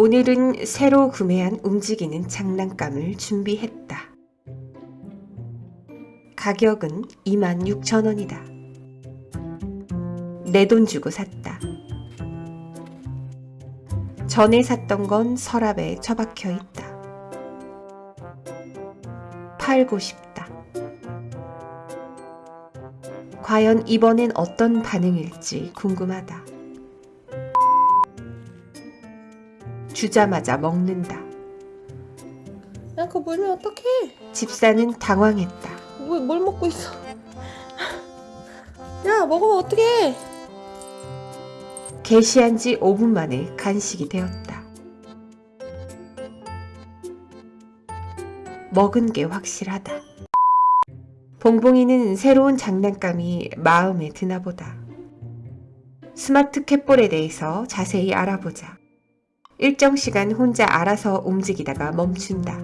오늘은 새로 구매한 움직이는 장난감을 준비했다. 가격은 26,000원이다. 내 돈 주고 샀다. 전에 샀던 건 서랍에 처박혀 있다. 팔고 싶다. 과연 이번엔 어떤 반응일지 궁금하다. 주자마자 먹는다. 야, 그거 물면 어떡해? 집사는 당황했다. 뭐, 뭘 먹고 있어? 야, 먹으면 어떡해? 게시한 지 5분 만에 간식이 되었다. 먹은 게 확실하다. 봉봉이는 새로운 장난감이 마음에 드나 보다. 스마트 캣볼에 대해서 자세히 알아보자. 일정 시간 혼자 알아서 움직이다가 멈춘다.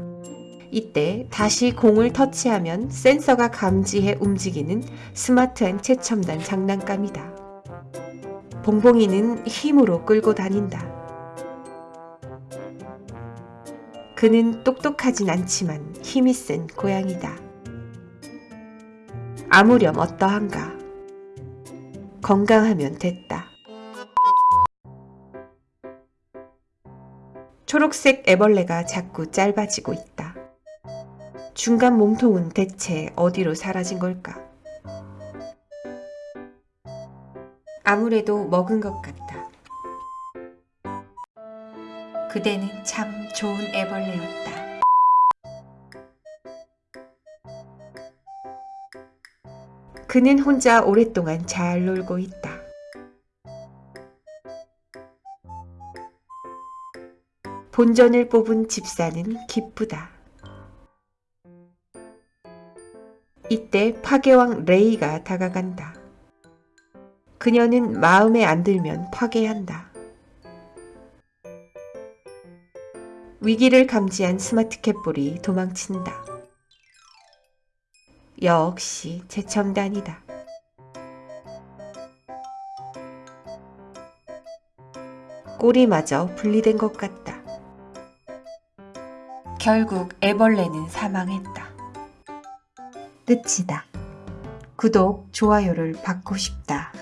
이때 다시 공을 터치하면 센서가 감지해 움직이는 스마트한 최첨단 장난감이다. 봉봉이는 힘으로 끌고 다닌다. 그는 똑똑하진 않지만 힘이 센 고양이다. 아무렴 어떠한가. 건강하면 됐다. 초록색 애벌레가 자꾸 짧아지고 있다. 중간 몸통은 대체 어디로 사라진 걸까? 아무래도 먹은 것 같다. 그대는 참 좋은 애벌레였다. 그는 혼자 오랫동안 잘 놀고 있다. 본전을 뽑은 집사는 기쁘다. 이때 파괴왕 레이가 다가간다. 그녀는 마음에 안 들면 파괴한다. 위기를 감지한 스마트 캣볼이 도망친다. 역시 최첨단이다. 꼬리마저 분리된 것 같다. 결국 애벌레는 사망했다. 끝이다. 구독, 좋아요를 받고 싶다.